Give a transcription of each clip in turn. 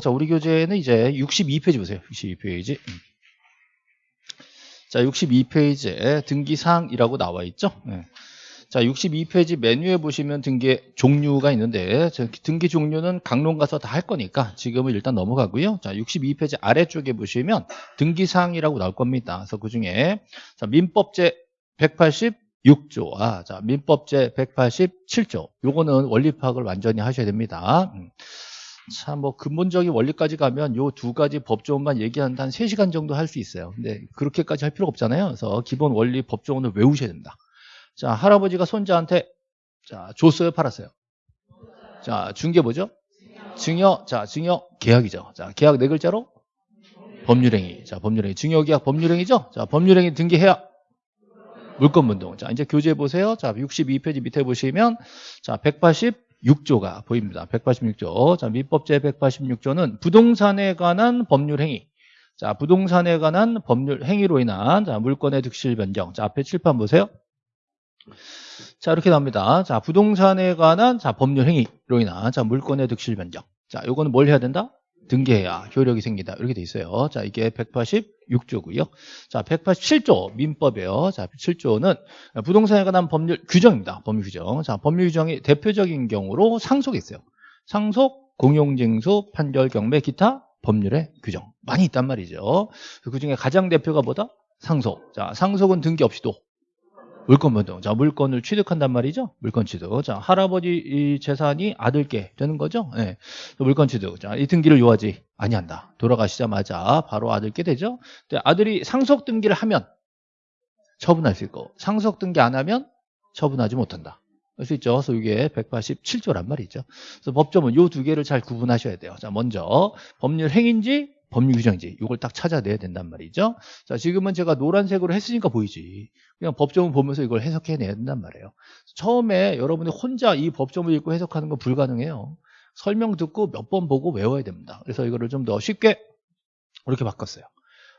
자, 우리 교재는 이제 62페이지 보세요. 62페이지. 자, 62페이지에 등기사항이라고 나와 있죠. 예. 자, 62페이지 메뉴에 보시면 등기 종류가 있는데 저 등기 종류는 강론 가서 다 할 거니까 지금은 일단 넘어가고요. 자, 62페이지 아래쪽에 보시면 등기사항이라고 나올 겁니다. 그래서 그중에 자, 민법제 186조, 아, 자, 민법제 187조. 요거는 원리 파악을 완전히 하셔야 됩니다. 음. 참, 뭐, 근본적인 원리까지 가면 요 두 가지 법조문만 얘기하는데 한 3시간 정도 할 수 있어요. 근데 그렇게까지 할 필요가 없잖아요. 그래서 기본 원리 법조문을 외우셔야 된다. 자, 할아버지가 손자한테, 자, 줬어요, 팔았어요? 자, 준 게 뭐죠? 증여, 자, 증여, 계약이죠. 자, 계약 네 글자로? 법률행위. 자, 법률행위. 증여계약 법률행위죠? 자, 법률행위 등기해야 물권분동. 자, 이제 교재 보세요. 자, 62페이지 밑에 보시면, 자, 186조가 보입니다. 186조. 자, 민법제 186조는 부동산에 관한 법률 행위. 자, 부동산에 관한 법률 행위로 인한 자, 물권의 득실 변경. 자, 앞에 칠판 보세요. 자, 이렇게 나옵니다. 자, 부동산에 관한 자, 법률 행위로 인한 자, 물권의 득실 변경. 자, 요거는 뭘 해야 된다? 등기해야 효력이 생긴다. 이렇게 돼 있어요. 자, 이게 186조고요. 자, 187조 민법이에요. 자, 7조는 부동산에 관한 법률 규정입니다. 법률 규정. 자, 법률 규정이 대표적인 경우로 상속이 있어요. 상속, 공용징수, 판결, 경매, 기타 법률의 규정 많이 있단 말이죠. 그 중에 가장 대표가 뭐다? 상속. 자, 상속은 등기 없이도 물권 변동. 자, 물권을 취득한단 말이죠. 물권 취득. 자, 할아버지 이 재산이 아들께 되는 거죠. 예. 네. 물권 취득. 자, 이 등기를 요하지 아니한다. 돌아가시자마자 바로 아들께 되죠. 아들이 상속 등기를 하면 처분할 수 있고 상속 등기 안 하면 처분하지 못한다. 할수 있죠. 그래서 이게 187조란 말이죠. 그래서 법조문 요 두 개를 잘 구분하셔야 돼요. 자, 먼저 법률 행인지 법률 규정인지 이걸 딱 찾아내야 된단 말이죠. 자, 지금은 제가 노란색으로 했으니까 보이지. 그냥 법조문 보면서 이걸 해석해내야 된단 말이에요. 처음에 여러분이 혼자 이 법조문 읽고 해석하는 건 불가능해요. 설명 듣고 몇 번 보고 외워야 됩니다. 그래서 이거를 좀 더 쉽게 이렇게 바꿨어요.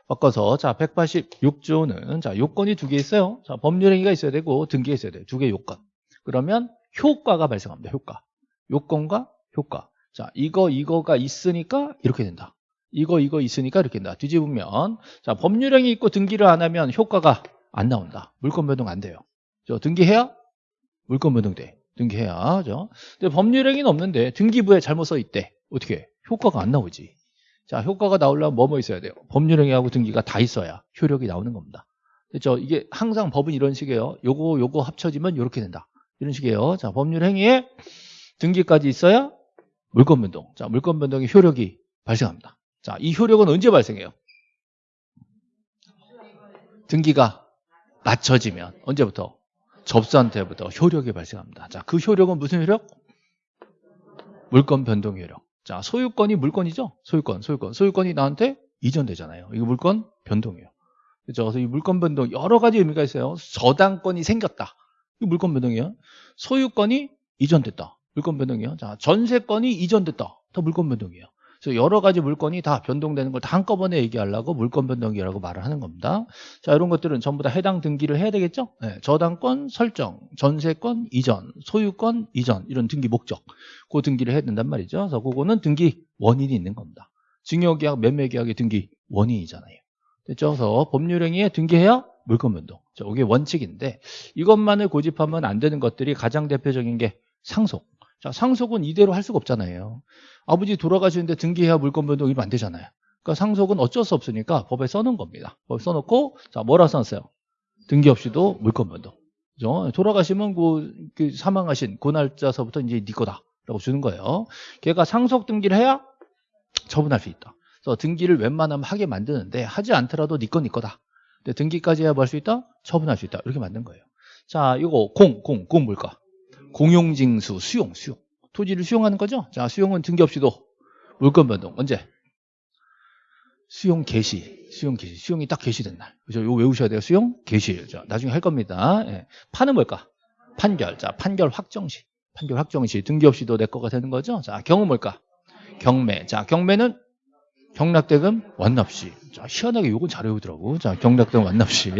바꿔서 자 186조는 자 요건이 두 개 있어요. 자 법률행위가 있어야 되고 등기가 있어야 돼요. 두 개 요건. 그러면 효과가 발생합니다. 효과. 요건과 효과. 자 이거 이거가 있으니까 이렇게 된다. 이거 이거 있으니까 이렇게 된다. 뒤집으면 자 법률행위 있고 등기를 안 하면 효과가 안 나온다. 물권 변동 안 돼요. 저 등기해야 물권 변동 돼. 등기해야. 죠 근데 법률행위는 없는데 등기부에 잘못 써 있대. 어떻게? 효과가 안 나오지. 자, 효과가 나오려면 뭐뭐 뭐 있어야 돼요? 법률행위하고 등기가 다 있어야 효력이 나오는 겁니다. 그렇죠? 이게 항상 법은 이런 식이에요. 요거 요거 합쳐지면 이렇게 된다. 이런 식이에요. 자, 법률행위에 등기까지 있어야 물권 변동. 자, 물권 변동의 효력이 발생합니다. 자, 이 효력은 언제 발생해요? 등기가 맞춰지면 언제부터? 접수한테부터 효력이 발생합니다. 자, 그 효력은 무슨 효력? 물권 변동 효력. 자, 소유권이 물권이죠? 소유권, 소유권. 소유권이 나한테 이전되잖아요. 이거 물권 변동이에요. 그렇죠? 그래서 이 물권 변동 여러 가지 의미가 있어요. 저당권이 생겼다. 이 물권 변동이에요. 소유권이 이전됐다. 물권 변동이에요. 자, 전세권이 이전됐다. 더 물권 변동이에요. 그래서 여러 가지 물건이 다 변동되는 걸 다 한꺼번에 얘기하려고 물건 변동기라고 말을 하는 겁니다. 자, 이런 것들은 전부 다 해당 등기를 해야 되겠죠? 네, 저당권 설정, 전세권 이전, 소유권 이전 이런 등기 목적 그 등기를 해야 된단 말이죠. 그래서 그거는 등기 원인이 있는 겁니다. 증여계약, 매매계약의 등기 원인이잖아요. 됐죠? 그래서 법률행위에 등기해야 물건 변동. 자, 이게 원칙인데 이것만을 고집하면 안 되는 것들이 가장 대표적인 게 상속. 자, 상속은 이대로 할 수가 없잖아요. 아버지 돌아가시는데 등기해야 물권 변동 이면 안 되잖아요. 그러니까 상속은 어쩔 수 없으니까 법에 써놓은 겁니다. 법에 써놓고 자 뭐라 써놨어요? 등기 없이도 물권 변동. 그죠? 돌아가시면 그, 그 사망하신 그 날짜서부터 이제 네 거다라고 주는 거예요. 걔가 상속 등기를 해야 처분할 수 있다. 그래서 등기를 웬만하면 하게 만드는데 하지 않더라도 네 거, 네 거다. 근데 등기까지 해야 뭐 할 수 있다? 처분할 수 있다. 이렇게 만든 거예요. 자, 이거 공, 공, 공 뭘까? 공용징수, 수용, 수용. 토지를 수용하는 거죠. 자, 수용은 등기 없이도 물권 변동. 언제? 수용 개시. 수용 개시. 수용이 딱 개시된 날. 그죠? 이거 외우셔야 돼요. 수용 개시. 자, 나중에 할 겁니다. 예. 판은 뭘까? 판결. 자, 판결 확정시. 판결 확정시. 등기 없이도 내 거가 되는 거죠. 자, 경우 뭘까? 경매. 자, 경매는 경락대금 완납시. 자, 희한하게 요건 잘 외우더라고. 자, 경락대금 완납시.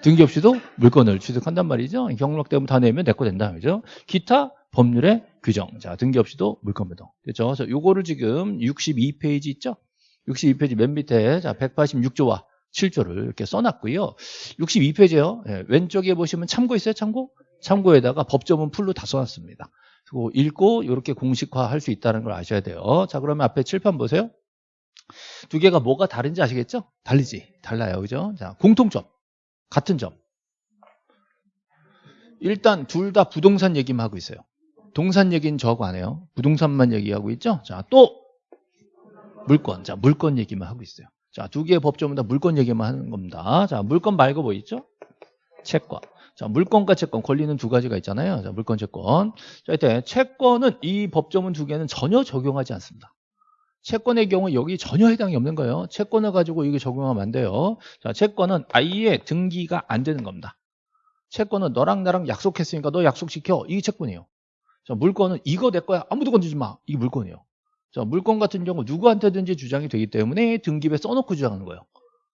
등기 없이도 물건을 취득한단 말이죠. 경락대금 다 내면 내 거 된다. 그죠? 기타 법률의 규정. 자, 등기 없이도 물건 변동. 됐죠? 그래서 요거를 지금 62페이지 있죠? 62페이지 맨 밑에 자, 186조와 7조를 이렇게 써놨고요. 62페이지요. 예, 왼쪽에 보시면 참고 있어요, 참고? 참고에다가 법조문 풀로 다 써놨습니다. 그리고 읽고 이렇게 공식화 할 수 있다는 걸 아셔야 돼요. 자, 그러면 앞에 칠판 보세요. 두 개가 뭐가 다른지 아시겠죠? 다르지. 달라요. 그죠? 자, 공통점. 같은 점. 일단 둘 다 부동산 얘기만 하고 있어요. 동산 얘기는 저거 안 해요. 부동산만 얘기하고 있죠? 자, 또 물건. 자, 물건 얘기만 하고 있어요. 자, 두 개의 법조문 다 물건 얘기만 하는 겁니다. 자, 물건 말고 뭐 있죠? 채권. 자, 물건과 채권 권리는 두 가지가 있잖아요. 자, 물건, 채권. 자, 이때 채권은 이 법조문 두 개는 전혀 적용하지 않습니다. 채권의 경우 여기 전혀 해당이 없는 거예요. 채권을 가지고 이게 적용하면 안 돼요. 자, 채권은 아예 등기가 안 되는 겁니다. 채권은 너랑 나랑 약속했으니까 너 약속시켜. 이게 채권이에요. 자, 물건은 이거 내 거야. 아무도 건드리지 마. 이게 물건이에요. 자, 물건 같은 경우 누구한테든지 주장이 되기 때문에 등기부에 써놓고 주장하는 거예요.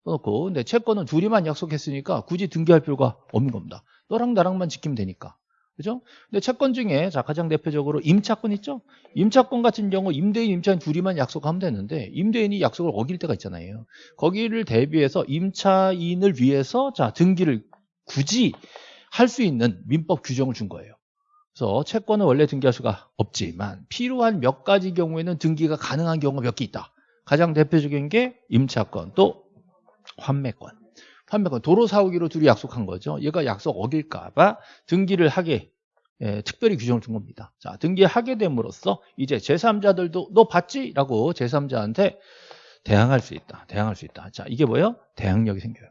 써놓고. 근데 채권은 둘이만 약속했으니까 굳이 등기할 필요가 없는 겁니다. 너랑 나랑만 지키면 되니까. 그죠? 근데 채권 중에 자 가장 대표적으로 임차권 있죠? 임차권 같은 경우 임대인, 임차인 둘이만 약속하면 되는데 임대인이 약속을 어길 때가 있잖아요. 거기를 대비해서 임차인을 위해서 자 등기를 굳이 할 수 있는 민법 규정을 준 거예요. 그래서 채권은 원래 등기할 수가 없지만 필요한 몇 가지 경우에는 등기가 가능한 경우가 몇 개 있다. 가장 대표적인 게 임차권 또 환매권. 환매권 도로 사오기로 둘이 약속한 거죠. 얘가 약속 어길까봐 등기를 하게 예, 특별히 규정을 준 겁니다. 자, 등기하게 됨으로써 이제 제3자들도 너 봤지? 라고 제3자한테 대항할 수 있다. 대항할 수 있다. 자, 이게 뭐예요? 대항력이 생겨요.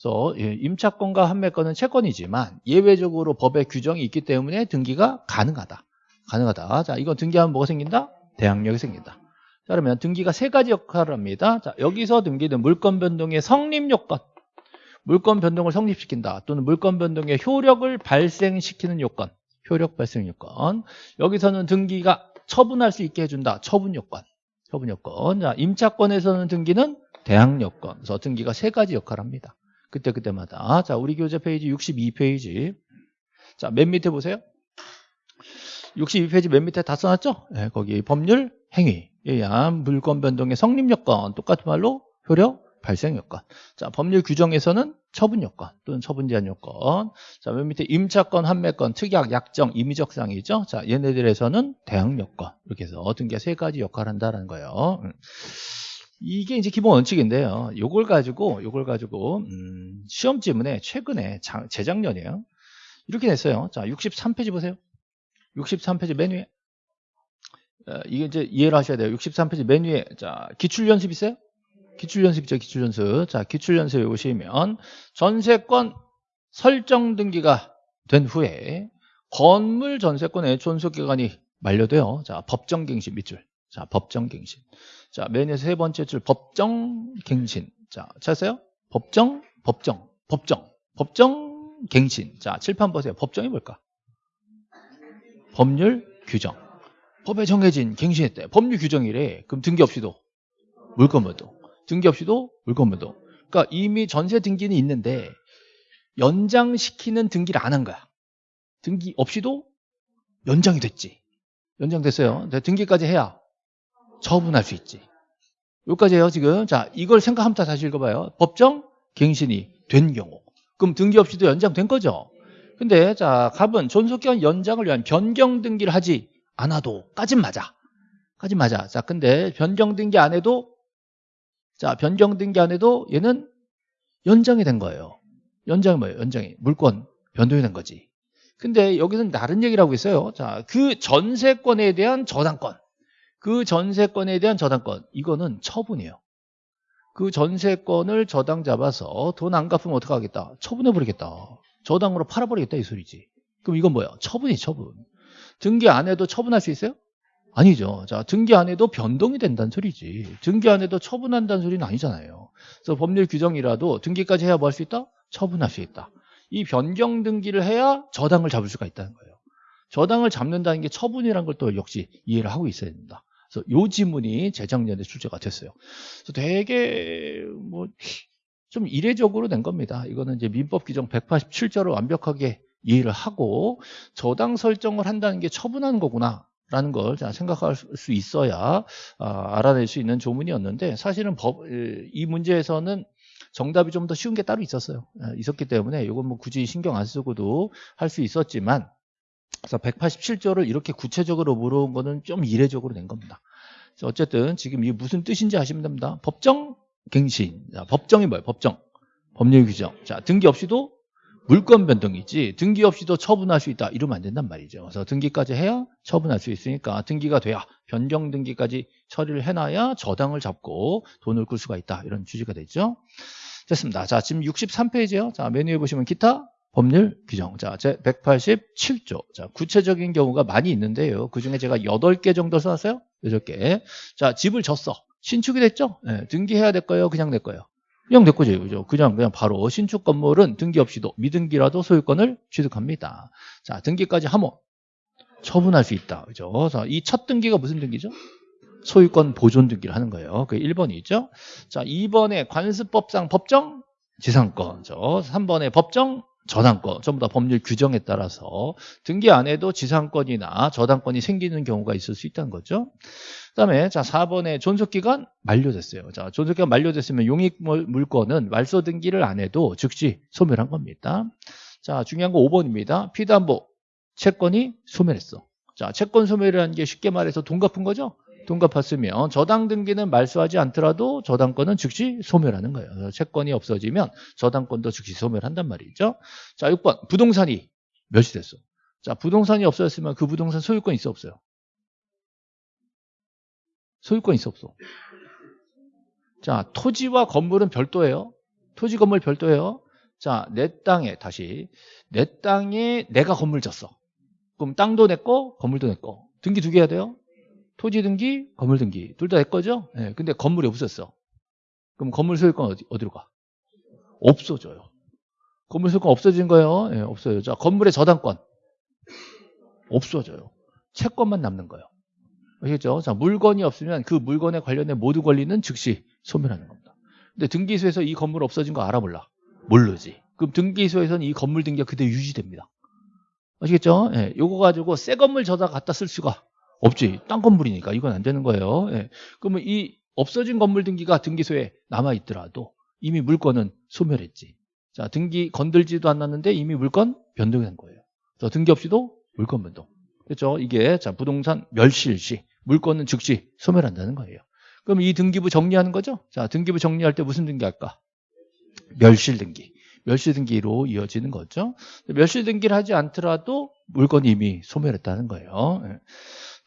그래서 예, 임차권과 환매권은 채권이지만 예외적으로 법의 규정이 있기 때문에 등기가 가능하다. 가능하다. 자, 이건 등기하면 뭐가 생긴다? 대항력이 생긴다. 자, 그러면 등기가 세 가지 역할을 합니다. 자, 여기서 등기는 물건 변동의 성립 요건. 물건 변동을 성립시킨다. 또는 물건 변동의 효력을 발생시키는 요건. 효력 발생 요건. 여기서는 등기가 처분할 수 있게 해준다. 처분 요건. 처분 요건. 자, 임차권에서는 등기는 대항 요건. 그래서 등기가 세 가지 역할을 합니다. 그때그때마다. 자, 우리 교재 페이지 62페이지. 자, 맨 밑에 보세요. 62페이지 맨 밑에 다 써놨죠? 네, 거기 법률, 행위, 의한 물권 변동의 성립 요건. 똑같은 말로 효력, 발생 요건. 자, 법률 규정에서는 처분 요건 또는 처분 제한 요건. 자, 맨 밑에 임차권, 환매권, 특약, 약정, 임의적 사항이죠. 자, 얘네들에서는 대항 요건. 이렇게 해서 등기가 세 가지 역할을 한다는 거예요. 음. 이게 이제 기본 원칙인데요. 요걸 가지고 요걸 가지고 음, 시험 지문에 최근에 장, 재작년이에요. 이렇게 냈어요. 자, 63페이지 보세요. 63페이지 맨 위에. 어, 이게 이제 이해를 하셔야 돼요. 63페이지 맨 위에. 자, 기출 연습 있어요? 기출 연습이죠. 기출 연습. 자, 기출 연습에 오시면 전세권 설정 등기가 된 후에 건물 전세권의 존속 기간이 만료돼요. 자, 법정 갱신 밑줄. 자, 법정 갱신. 자, 맨 위에 세 번째 줄 법정 갱신. 자, 찾았어요? 법정, 법정, 법정, 법정 갱신. 자, 칠판 보세요. 법정이 뭘까? 법률 규정. 법에 정해진 갱신했대. 법률 규정이래. 그럼 등기 없이도 물건물도. 등기 없이도 물건물도. 그러니까 이미 전세 등기는 있는데 연장시키는 등기를 안 한 거야. 등기 없이도 연장이 됐지. 연장됐어요. 등기까지 해야 처분할 수 있지. 여기까지 해요, 지금. 자, 이걸 생각하면서 다시 읽어봐요. 법정 갱신이 된 경우. 그럼 등기 없이도 연장된 거죠. 근데, 자, 갑은 존속기간 연장을 위한 변경 등기를 하지 않아도, 까진 맞아. 까진 맞아. 자, 근데 변경 등기 안 해도, 자, 변경 등기 안 해도 얘는 연장이 된 거예요. 연장이 뭐예요? 연장이. 물권 변동이 된 거지. 근데 여기서는 다른 얘기를 하고 있어요. 자, 그 전세권에 대한 저당권. 그 전세권에 대한 저당권 이거는 처분이에요. 그 전세권을 저당 잡아서 돈 안 갚으면 어떡하겠다? 처분해버리겠다. 저당으로 팔아버리겠다 이 소리지. 그럼 이건 뭐야? 처분이 처분. 등기 안 해도 처분할 수 있어요? 아니죠. 자, 등기 안 해도 변동이 된다는 소리지. 등기 안 해도 처분한다는 소리는 아니잖아요. 그래서 법률 규정이라도 등기까지 해야 뭐 할 수 있다? 처분할 수 있다. 이 변경 등기를 해야 저당을 잡을 수가 있다는 거예요. 저당을 잡는다는 게 처분이라는 걸 또 역시 이해를 하고 있어야 된다. 그래서 요 지문이 재작년에 출제가 됐어요. 그래서 되게 뭐 좀 이례적으로 낸 겁니다. 이거는 이제 민법 규정 187조를 완벽하게 이해를 하고 저당 설정을 한다는 게 처분하는 거구나. 라는 걸 생각할 수 있어야 아, 알아낼 수 있는 조문이었는데 사실은 법, 이 문제에서는 정답이 좀 더 쉬운 게 따로 있었어요. 아, 있었기 때문에 이건 뭐 굳이 신경 안 쓰고도 할 수 있었지만 그래서 187조를 이렇게 구체적으로 물어온 거는 좀 이례적으로 낸 겁니다. 어쨌든 지금 이게 무슨 뜻인지 아시면 됩니다. 법정 갱신. 자, 법정이 뭐예요? 법정. 법률 규정. 자, 등기 없이도 물권 변동이지 등기 없이도 처분할 수 있다. 이러면 안 된단 말이죠. 그래서 등기까지 해야 처분할 수 있으니까 등기가 돼야 변경 등기까지 처리를 해놔야 저당을 잡고 돈을 끌 수가 있다. 이런 취지가 되죠. 됐습니다. 자, 지금 63페이지요. 자, 메뉴에 보시면 기타 법률 규정. 자, 제 187조. 자, 구체적인 경우가 많이 있는데요. 그 중에 제가 8개 정도 써놨어요. 8개. 자, 집을 졌어. 신축이 됐죠? 네, 등기해야 될 거예요? 그냥 낼 거예요? 거죠. 그죠? 그냥, 그냥 바로 신축 건물은 등기 없이도 미등기라도 소유권을 취득합니다. 자, 등기까지 하면 처분할 수 있다. 그죠? 그래서 이 첫 등기가 무슨 등기죠? 소유권 보존 등기를 하는 거예요. 그 1번이죠. 자, 2번에 관습법상 법정 지상권죠. 3번에 법정 저당권, 전부 다 법률 규정에 따라서 등기 안 해도 지상권이나 저당권이 생기는 경우가 있을 수 있다는 거죠. 그 다음에 자 4번에 존속기간 만료됐어요. 자 존속기간 만료됐으면 용익물권은 말소 등기를 안 해도 즉시 소멸한 겁니다. 자 중요한 거 5번입니다. 피담보 채권이 소멸했어. 자 채권 소멸이라는 게 쉽게 말해서 돈 갚은 거죠. 돈 갚았으면 저당 등기는 말소하지 않더라도 저당권은 즉시 소멸하는 거예요. 채권이 없어지면 저당권도 즉시 소멸한단 말이죠. 자, 6번 부동산이 몇이 됐어? 자, 부동산이 없어졌으면 그 부동산 소유권 있어 없어요? 소유권 있어 없어? 자, 토지와 건물은 별도예요. 토지 건물 별도예요. 자, 내 땅에 다시 내 땅에 내가 건물 졌어. 그럼 땅도 내 거, 건물도 내 거. 등기 두 개 해야 돼요. 토지 등기, 건물 등기 둘 다 내 거죠? 네, 근데 건물이 없었어. 그럼 건물 소유권 어디, 어디로 가? 없어져요. 건물 소유권 없어진 거예요? 네, 없어요. 자, 건물의 저당권 없어져요. 채권만 남는 거예요. 아시겠죠? 자, 물건이 없으면 그 물건에 관련된 모두 권리는 즉시 소멸하는 겁니다. 근데 등기소에서 이 건물 없어진 거 알아 몰라? 모르지. 그럼 등기소에서는 이 건물 등기가 그대로 유지됩니다. 아시겠죠? 예, 요거 가지고 새 건물 저다 갖다 쓸 수가 없지. 딴 건물이니까 이건 안 되는 거예요. 예. 그러면 이 없어진 건물 등기가 등기소에 남아 있더라도 이미 물건은 소멸했지. 자, 등기 건들지도 않았는데 이미 물건 변동이 된 거예요. 그래서 등기 없이도 물건 변동. 그렇죠? 이게 자, 부동산 멸실 시 물건은 즉시 소멸한다는 거예요. 그럼 이 등기부 정리하는 거죠? 자, 등기부 정리할 때 무슨 등기 할까? 멸실 등기. 멸실 등기로 이어지는 거죠. 멸실 등기를 하지 않더라도 물건이 이미 소멸했다는 거예요.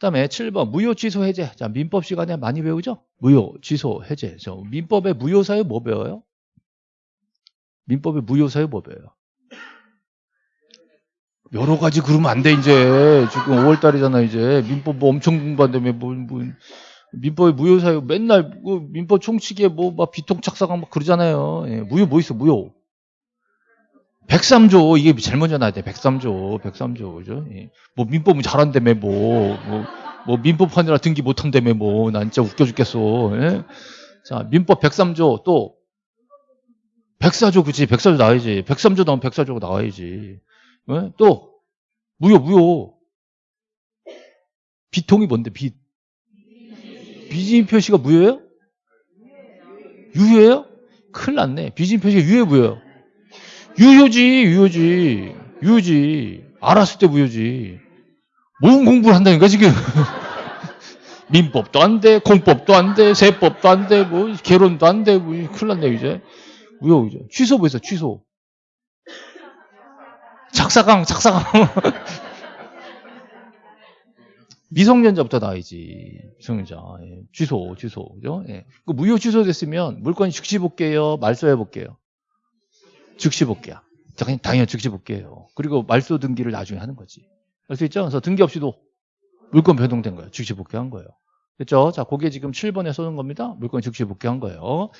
예. 그다음에 7번 무효 취소 해제. 자, 민법 시간에 많이 배우죠? 무효 취소 해제. 저 민법의 무효 사유 뭐 배워요? 민법의 무효 사유 뭐 배워요? 여러 가지 그러면 안 돼 이제 지금 5월 달이잖아 이제 민법 뭐 엄청 공부한다며 뭐, 뭐 민법의 무효 사유 맨날 그 민법 총칙에 뭐 막 비통착사강 막 그러잖아요. 예, 무효 뭐 있어 무효. 103조 이게 잘못 전화야 돼. 103조, 103조 그죠? 예. 뭐 민법은 잘한다며 뭐, 뭐, 뭐 민법하느라 등기 못한다며 뭐. 난 진짜 웃겨 죽겠어. 예? 자 민법 103조 또 104조 그치? 104조 나와야지. 103조 나오면 104조가 나와야지. 예? 또 무효 무효. 비통이 뭔데 빚? 비진 표시가 무효예요? 유효예요? 큰일 났네. 비진 표시가 유효 무효예요? 유효지, 유효지, 유효지. 알았을 때 무효지. 뭔 공부를 한다니까, 지금. 민법도 안 돼, 공법도 안 돼, 세법도 안 돼, 뭐, 개론도 안 돼, 뭐, 큰일 났네, 이제. 무효, 이제. 취소 뭐 있어, 취소. 작사강, 작사강. 미성년자부터 나와야지. 미성년자. 예. 취소, 취소. 그죠? 예. 그 무효 취소됐으면 물건이 즉시 볼게요, 말소해 볼게요. 즉시 복귀야. 당연히 즉시 복귀예요. 그리고 말소 등기를 나중에 하는 거지. 알 수 있죠? 그래서 등기 없이도 물건 변동된 거예요. 즉시 복귀한 거예요. 그렇죠? 자, 그게 지금 7번에 쏘는 겁니다. 물건이 즉시 복귀한 거예요.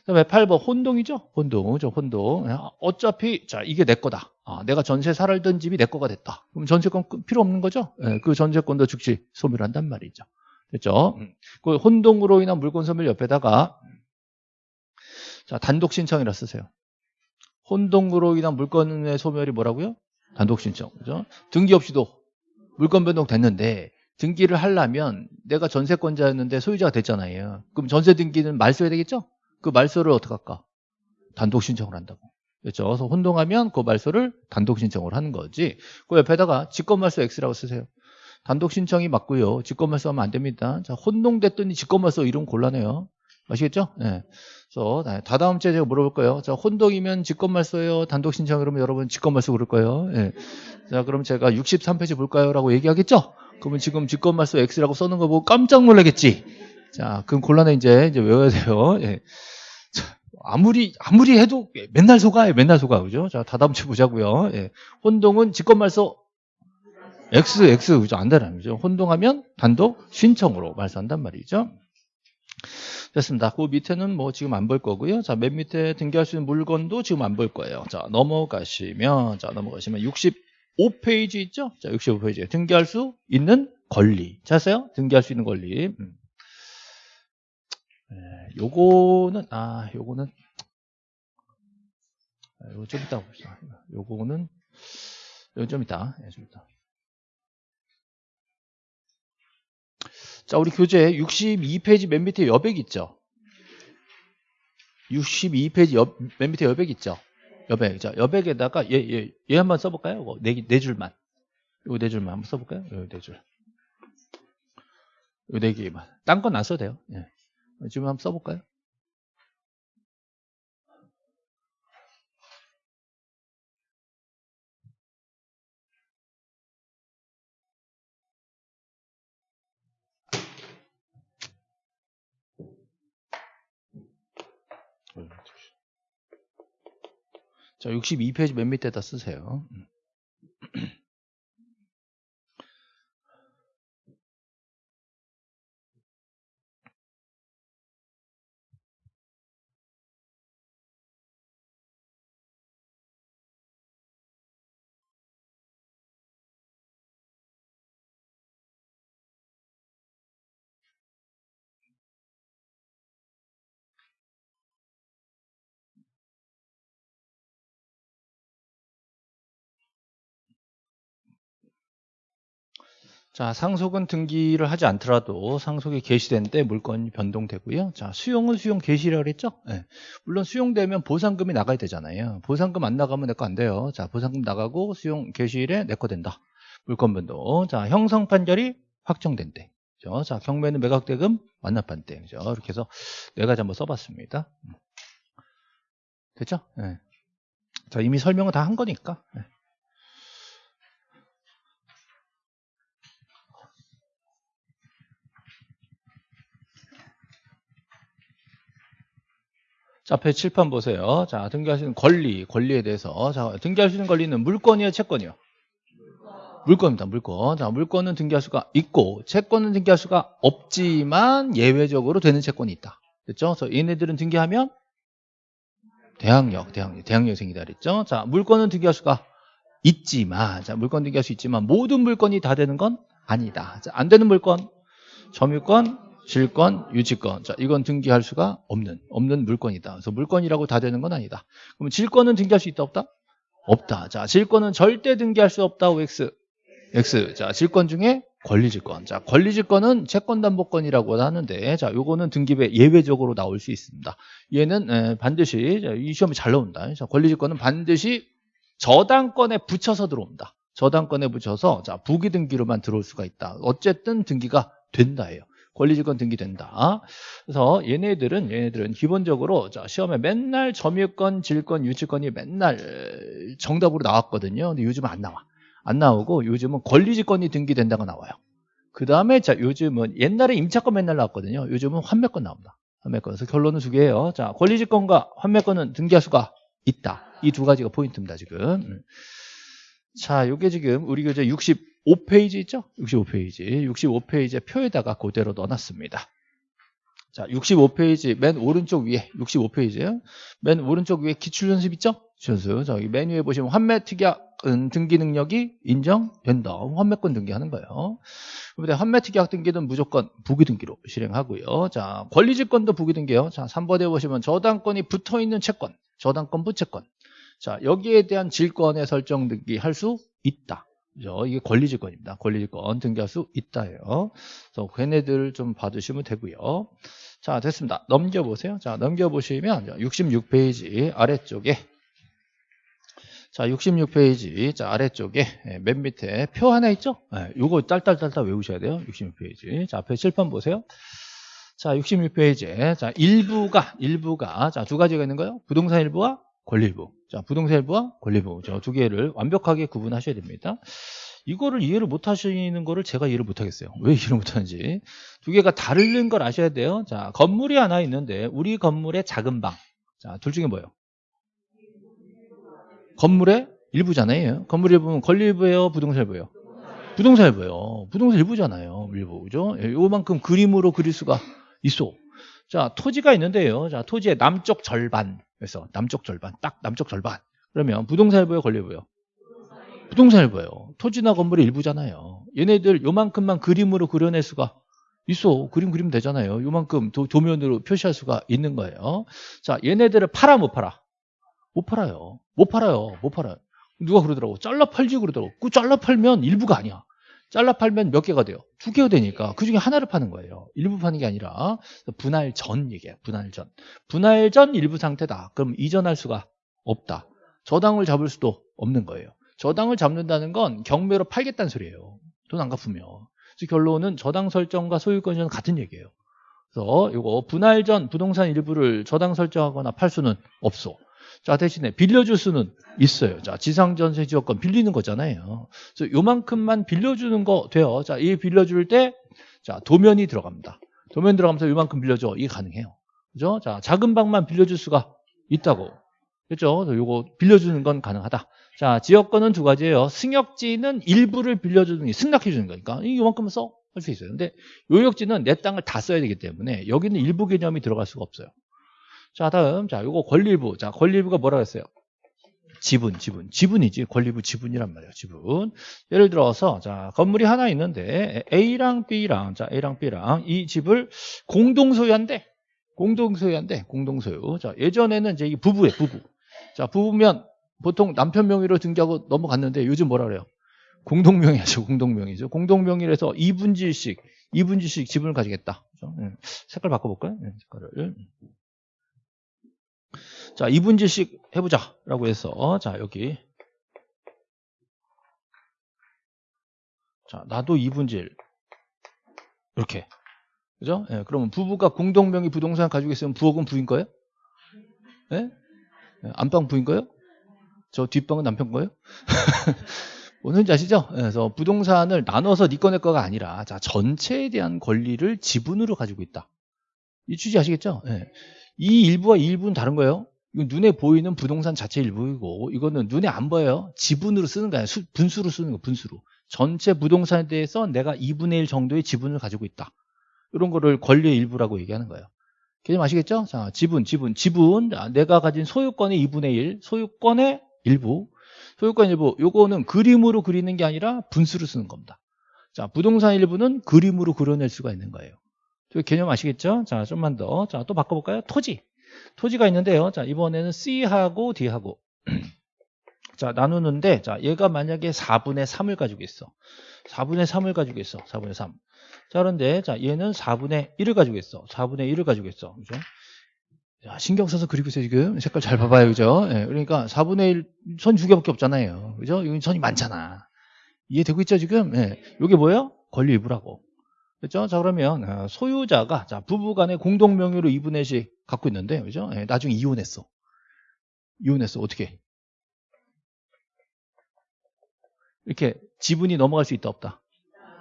그다음에 8번 혼동이죠? 혼동. 저 혼동. 어차피 자, 이게 내 거다. 아, 내가 전세 살던 집이 내 거가 됐다. 그럼 전세권 필요 없는 거죠? 네, 그 전세권도 즉시 소멸 한단 말이죠. 됐죠? 음. 그 혼동으로 인한 물건 소멸 옆에다가 자, 단독 신청이라 쓰세요. 혼동으로 인한 물건의 소멸이 뭐라고요? 단독 신청. 그죠? 등기 없이도 물권 변동 됐는데 등기를 하려면 내가 전세권자였는데 소유자가 됐잖아요. 그럼 전세 등기는 말소해야 되겠죠? 그 말소를 어떻게 할까? 단독 신청을 한다고. 그렇죠? 그래서 혼동하면 그 말소를 단독 신청을 하는 거지. 그 옆에다가 직권 말소 X라고 쓰세요. 단독 신청이 맞고요. 직권 말소 하면 안 됩니다. 자, 혼동됐더니 직권 말소 이름 곤란해요. 아시겠죠? 예. 그래서 다다음 주에 제가 물어볼 거예요. 자, 혼동이면 직권말소예요. 단독 신청 그러면 여러분 직권말소 그럴 거예요. 예. 자, 그럼 제가 63페이지 볼까요? 라고 얘기하겠죠? 그러면 지금 직권말소 X라고 써는 거 보고 깜짝 놀라겠지? 자, 그럼 곤란해 이제 이제 외워야 돼요. 예. 자, 아무리 아무리 해도 맨날 속아요. 맨날 속아. 그죠? 자, 다다음 주에 보자고요. 예. 혼동은 직권말소 X, X, 그죠? 안 되는 거죠. 혼동하면 단독 신청으로 말소한단 말이죠. 됐습니다. 그 밑에는 뭐 지금 안 볼 거고요. 자, 맨 밑에 등기할 수 있는 물건도 지금 안 볼 거예요. 자, 넘어가시면, 자, 넘어가시면 65페이지 있죠? 자, 65페이지에 등기할 수 있는 권리. 찾았어요? 등기할 수 있는 권리. 음. 네, 요거는, 아, 요거는, 아, 요거 좀 이따 봅시다. 요거는, 요거 좀 이따, 예, 좀 이따. 자, 우리 교재 62페이지 맨 밑에 여백 있죠? 62페이지 여, 맨 밑에 여백 있죠? 여백. 자, 여백에다가 얘, 얘, 얘 한번 써볼까요? 네, 네 줄만. 요네 줄만 한번 써볼까요? 요네 줄. 요네 개만. 딴 건 안 써도 돼요. 예. 지금 한번 써볼까요? 자, 62페이지 맨 밑에다 쓰세요. 자, 상속은 등기를 하지 않더라도 상속이 개시된 때 물건이 변동되고요. 자, 수용은 수용 개시라고 했죠? 네. 물론 수용되면 보상금이 나가야 되잖아요. 보상금 안 나가면 내 거 안 돼요. 자, 보상금 나가고 수용 개시일에 내 거 된다. 물건 변동. 자, 형성 판결이 확정된 때. 그죠? 자, 경매는 매각대금 완납한 때. 그죠? 이렇게 해서 네 가지 한번 써봤습니다. 됐죠? 네. 자, 이미 설명을 다 한 거니까. 네. 자, 앞에 칠판 보세요. 자, 있는 권리, 권리에 대해서. 자, 있는 권리는 물건이에요, 채권이요? 물건입니다, 물건. 자, 물건은 등기할 수가 있고, 채권은 등기할 수가 없지만, 예외적으로 되는 채권이 있다. 됐죠? 그래서 얘네들은 등기하면, 대항력, 대항력, 대항력생이다 그랬죠? 자, 물건은 등기할 수가 있지만, 자, 물건 등기할 수 있지만, 모든 물건이 다 되는 건 아니다. 자, 안 되는 물건, 점유권, 질권, 유치권. 자, 이건 등기할 수가 없는, 없는 물건이다. 그래서 물건이라고 다 되는 건 아니다. 그럼 질권은 등기할 수 있다, 없다? 없다. 자, 질권은 절대 등기할 수 없다, OX. X. 자, 질권 중에 권리질권. 자, 권리질권은 채권담보권이라고 하는데, 자, 요거는 등기부에 예외적으로 나올 수 있습니다. 얘는 에, 반드시, 자, 이 시험에 잘 나온다. 자, 권리질권은 반드시 저당권에 붙여서 들어옵니다. 저당권에 붙여서, 자, 부기등기로만 들어올 수가 있다. 어쨌든 등기가 된다예요. 권리질권 등기된다. 그래서 얘네들은 얘네들은 기본적으로 자, 시험에 맨날 점유권, 질권, 유치권이 맨날 정답으로 나왔거든요. 근데 요즘은 안 나와. 안 나오고 요즘은 권리질권이 등기된다가 나와요. 그 다음에 자 요즘은 옛날에 임차권 맨날 나왔거든요. 요즘은 환매권 나옵니다. 환매권. 그래서 결론은 두 개예요. 자 권리질권과 환매권은 등기할 수가 있다. 이 두 가지가 포인트입니다. 지금. 자, 요게 지금 우리 교재 60 5페이지 있죠? 65페이지. 65페이지에 표에다가 그대로 넣어놨습니다. 자, 65페이지 맨 오른쪽 위에 65페이지에요. 맨 오른쪽 위에 기출연습 있죠? 기출연습. 저기 맨 위에 보시면 환매 특약 등기 능력이 인정 된다. 환매권 등기하는 거예요. 그런데 환매 특약 등기는 무조건 부기 등기로 실행하고요. 자, 권리질권도 부기 등기예요. 자, 3번에 보시면 저당권이 붙어 있는 채권, 저당권 부채권. 자, 여기에 대한 질권의 설정 등기 할 수 있다. 그죠? 이게 권리질권입니다. 권리질권 등기할 수 있다예요. 그래서 걔네들 좀 봐두시면 되고요. 자, 됐습니다. 넘겨보세요. 자, 넘겨보시면 66페이지 아래쪽에 자, 66페이지 자, 아래쪽에 예, 맨 밑에 표 하나 있죠? 예, 요거 딸딸딸딸 외우셔야 돼요. 66페이지. 자, 앞에 칠판 보세요. 자, 66페이지에 자, 일부가 일부가 자, 두 가지가 있는 거예요. 부동산 일부와 권리일부. 자, 부동산 일부와 권리일부. 저 두 개를 완벽하게 구분하셔야 됩니다. 이거를 이해를 못 하시는 거를 제가 이해를 못 하겠어요. 왜 이해를 못 하는지. 두 개가 다른 걸 아셔야 돼요. 자, 건물이 하나 있는데 우리 건물의 작은 방. 자, 둘 중에 뭐예요? 건물의 일부잖아요. 건물 일부는 권리일부예요, 부동산 일부예요? 부동산 일부예요. 부동산 일부잖아요. 일부. 그죠? 예, 요만큼 그림으로 그릴 수가 있어. 자, 토지가 있는데요. 자, 토지의 남쪽 절반. 그래서 남쪽 절반. 딱 남쪽 절반. 그러면 부동산 일부예요, 권리일부예요? 부동산 일부예요. 토지나 건물의 일부잖아요. 얘네들 요만큼만 그림으로 그려낼 수가 있어. 그림 그리면 되잖아요. 요만큼 도, 도면으로 표시할 수가 있는 거예요. 자, 얘네들을 팔아 못 팔아? 못 팔아요. 못 팔아요. 못 팔아요. 누가 그러더라고. 잘라 팔지 그러더라고. 그 잘라 팔면 일부가 아니야. 잘라 팔면 몇 개가 돼요? 두 개가 되니까 그 중에 하나를 파는 거예요. 일부 파는 게 아니라 분할 전 얘기야. 분할 전. 분할 전 일부 상태다. 그럼 이전할 수가 없다. 저당을 잡을 수도 없는 거예요. 저당을 잡는다는 건 경매로 팔겠다는 소리예요. 돈 안 갚으면. 그래서 결론은 저당 설정과 소유권 이전 같은 얘기예요. 그래서 이거 분할 전 부동산 일부를 저당 설정하거나 팔 수는 없어. 자, 대신에 빌려줄 수는 있어요. 자, 지상전세 지역권 빌리는 거잖아요. 그래서 요만큼만 빌려주는 거 돼요. 자, 이 빌려줄 때, 자, 도면이 들어갑니다. 도면 들어가면서 요만큼 빌려줘. 이게 가능해요. 그죠? 자, 작은 방만 빌려줄 수가 있다고. 그죠? 요거 빌려주는 건 가능하다. 자, 지역권은 두 가지예요. 승역지는 일부를 빌려주는, 승낙해주는 거니까. 이요만큼은 써. 할 수 있어요. 근데 요역지는 내 땅을 다 써야 되기 때문에 여기는 일부 개념이 들어갈 수가 없어요. 자, 다음. 자, 요거 권리부. 자, 권리부가 뭐라고 했어요? 지분, 지분. 지분이지. 권리부 지분이란 말이에요. 지분. 예를 들어서, 자, 건물이 하나 있는데, A랑 B랑, 자, A랑 B랑 이 집을 공동 소유한대. 공동 소유한대. 공동 소유. 자, 예전에는 이제 이 부부에, 부부. 자, 부부면 보통 남편 명의로 등기하고 넘어갔는데 요즘 뭐라 그래요? 공동명의죠. 공동명의죠. 공동명의라서 2분지씩, 2분지씩 지분을 가지겠다. 그렇죠? 색깔 바꿔볼까요? 네, 색깔을. 자, 2분지씩 해보자. 라고 해서, 자, 여기. 자, 나도 2분질. 이렇게. 그죠? 예, 그러면 부부가 공동명의 부동산 가지고 있으면 부엌은 부인 거예요? 예? 안방 부인 거예요? 저 뒷방은 남편 거예요? 뭔지 아시죠? 그래서 부동산을 나눠서 네거내 거가 아니라 자 전체에 대한 권리를 지분으로 가지고 있다. 이 취지 아시겠죠? 네. 이 일부와 이 일부는 다른 거예요. 이건 눈에 보이는 부동산 자체 일부이고 이거는 눈에 안 보여요. 지분으로 쓰는 거 아니야. 분수로 쓰는 거 분수로. 전체 부동산에 대해서 내가 2분의 1 정도의 지분을 가지고 있다. 이런 거를 권리의 일부라고 얘기하는 거예요. 개념 아시겠죠? 자, 지분, 지분, 지분. 내가 가진 소유권의 2분의 1, 소유권의 일부. 소유권 일부, 요거는 그림으로 그리는 게 아니라 분수로 쓰는 겁니다. 자, 부동산 일부는 그림으로 그려낼 수가 있는 거예요. 개념 아시겠죠? 자, 좀만 더. 자, 또 바꿔볼까요? 토지. 토지가 있는데요. 자, 이번에는 C하고 D하고. 자, 나누는데, 자, 얘가 만약에 4분의 3을 가지고 있어. 4분의 3을 가지고 있어. 4분의 3. 자, 그런데, 자, 얘는 4분의 1을 가지고 있어. 4분의 1을 가지고 있어. 그죠? 자, 신경 써서 그리고 있어요, 지금. 색깔 잘 봐봐요, 그죠? 예, 그러니까 4분의 1, 선두 개밖에 없잖아요. 그죠? 여기 선이 많잖아. 이해되고 있죠, 지금? 예. 이게 뭐예요? 권리 일부라고. 그렇죠? 자, 그러면 어, 소유자가 자, 부부 간에 공동 명의로 2분의 1씩 갖고 있는데, 그죠? 예, 나중에 이혼했어. 이혼했어. 어떻게? 이렇게 지분이 넘어갈 수 있다, 없다?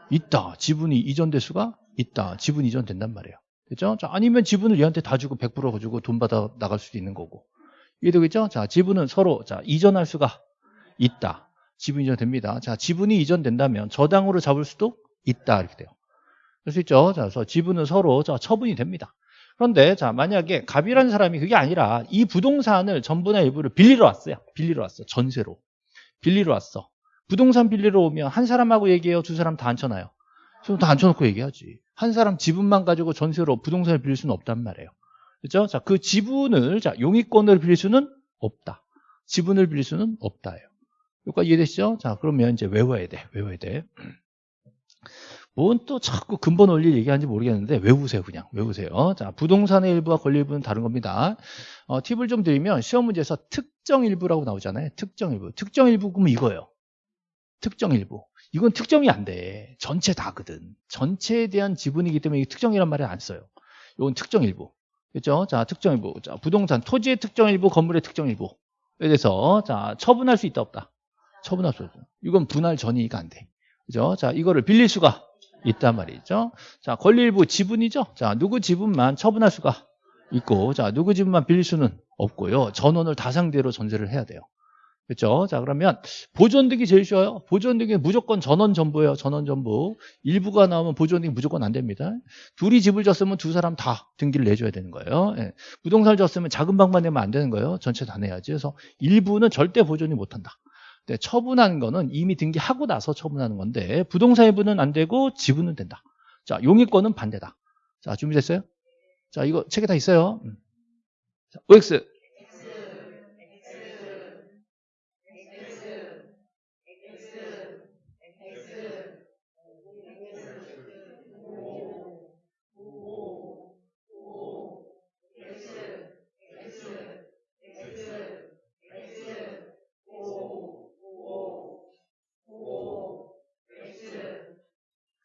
있다. 지분이 이전될 수가 있다. 지분 이전된단 말이에요. 그죠? 자, 아니면 지분을 얘한테 다 주고 100% 가지고 돈 받아 나갈 수도 있는 거고. 이해되겠죠? 자, 지분은 서로 자, 이전할 수가 있다. 지분 이전됩니다. 자, 지분이 이전된다면 저당으로 잡을 수도 있다. 이렇게 돼요. 그럴 수 있죠? 자, 그래서 지분은 서로 자, 처분이 됩니다. 그런데 자, 만약에 갑이라는 사람이 그게 아니라 이 부동산을 전부나 일부를 빌리러 왔어요. 빌리러 왔어. 전세로. 빌리러 왔어. 부동산 빌리러 오면 한 사람하고 얘기해요. 두 사람 다 앉혀놔요. 그럼 다 앉혀놓고 얘기하지. 한 사람 지분만 가지고 전세로 부동산을 빌릴 수는 없단 말이에요. 그렇죠? 자, 그 지분을 자, 용의권을 빌릴 수는 없다. 지분을 빌릴 수는 없다예요. 여기까지 이해되시죠? 자, 그러면 이제 외워야 돼. 외워야 돼. 뭔 또 자꾸 근본 원리 얘기하는지 모르겠는데 외우세요 그냥. 외우세요. 자 부동산의 일부와 권리 일부는 다른 겁니다. 어, 팁을 좀 드리면 시험 문제에서 특정 일부라고 나오잖아요. 특정 일부. 특정 일부 그러면 이거예요. 특정 일부. 이건 특정이 안 돼. 전체 다거든. 전체에 대한 지분이기 때문에 특정이란 말을 안 써요. 이건 특정 일부. 그렇죠? 자 특정 일부. 자 부동산 토지의 특정 일부 건물의 특정 일부에 대해서 자 처분할 수 있다 없다? 처분할 수 없다. 이건 분할 전이니까 안돼. 그죠? 자 이거를 빌릴 수가 있단 말이죠. 자, 권리 일부 지분이죠. 자, 누구 지분만 처분할 수가 있고, 자, 누구 지분만 빌릴 수는 없고요. 전원을 다 상대로 전제를 해야 돼요. 그렇죠? 자, 그러면 보존득이 제일 쉬워요. 보존득이 무조건 전원 전부예요. 전원 전부. 일부가 나오면 보존득이 무조건 안 됩니다. 둘이 집을 졌으면 두 사람 다 등기를 내줘야 되는 거예요. 예. 부동산을 졌으면 작은 방만 내면 안 되는 거예요. 전체 다 내야지. 그래서 일부는 절대 보존이 못 한다. 네, 처분하는 거는 이미 등기하고 나서 처분하는 건데 부동산 일부는 안 되고 지분은 된다. 자, 용의권은 반대다. 자, 준비됐어요? 자, 이거 책에 다 있어요. 음. 자, OX.